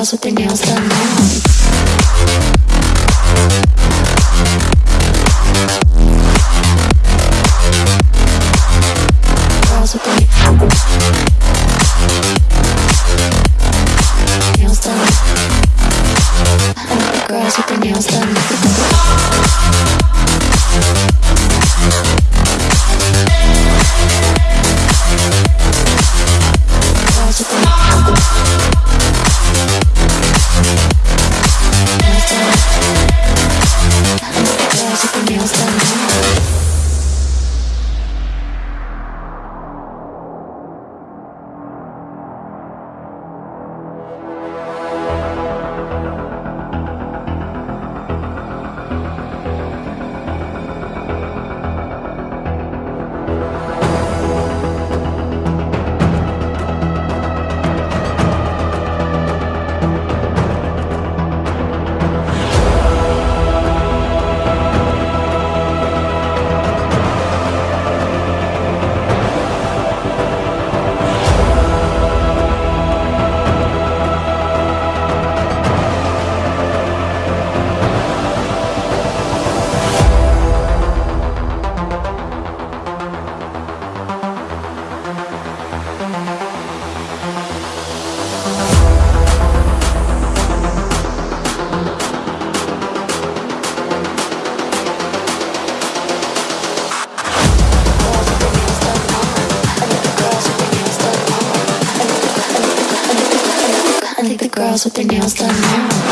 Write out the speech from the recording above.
girls with their nails done now. Girls with their nails done. I like the girls with their nails done now.